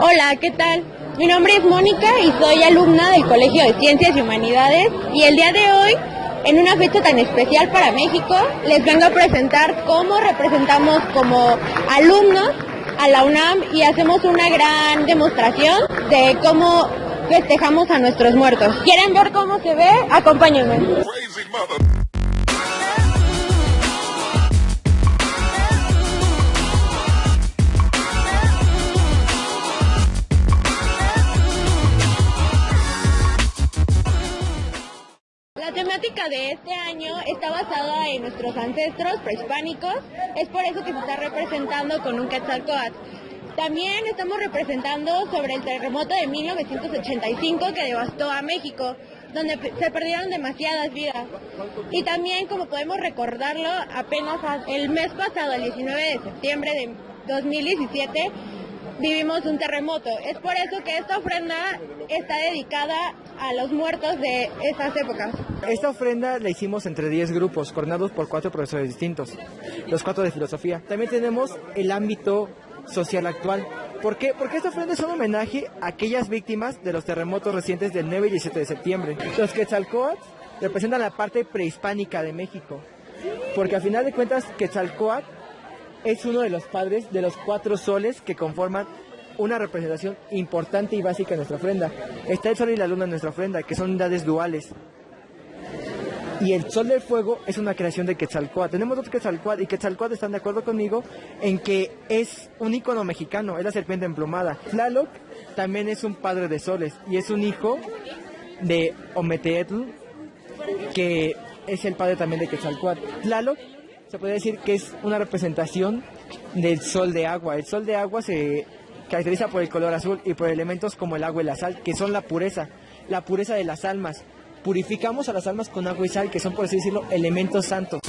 Hola, ¿qué tal? Mi nombre es Mónica y soy alumna del Colegio de Ciencias y Humanidades y el día de hoy, en una fecha tan especial para México, les vengo a presentar cómo representamos como alumnos a la UNAM y hacemos una gran demostración de cómo festejamos a nuestros muertos. ¿Quieren ver cómo se ve? Acompáñenme. Temática de este año está basada en nuestros ancestros prehispánicos, es por eso que se está representando con un Quetzalcóatl. También estamos representando sobre el terremoto de 1985 que devastó a México, donde se perdieron demasiadas vidas. Y también, como podemos recordarlo, apenas el mes pasado, el 19 de septiembre de 2017, vivimos un terremoto. Es por eso que esta ofrenda está dedicada a los muertos de esas épocas. Esta ofrenda la hicimos entre 10 grupos, coordinados por cuatro profesores distintos, los cuatro de filosofía. También tenemos el ámbito social actual. ¿Por qué? Porque esta ofrenda es un homenaje a aquellas víctimas de los terremotos recientes del 9 y 17 de septiembre. Los Quetzalcóatl representan la parte prehispánica de México, porque a final de cuentas Quetzalcóatl es uno de los padres de los cuatro soles que conforman una representación importante y básica en nuestra ofrenda. Está el sol y la luna en nuestra ofrenda, que son unidades duales. Y el sol del fuego es una creación de Quetzalcóatl. Tenemos dos Quetzalcóatl y Quetzalcóatl están de acuerdo conmigo en que es un ícono mexicano, es la serpiente emplumada. Tlaloc también es un padre de soles y es un hijo de Ometeotl, que es el padre también de Quetzalcóatl. Tlaloc se puede decir que es una representación del sol de agua. El sol de agua se caracteriza por el color azul y por elementos como el agua y la sal, que son la pureza, la pureza de las almas. Purificamos a las almas con agua y sal, que son, por así decirlo, elementos santos.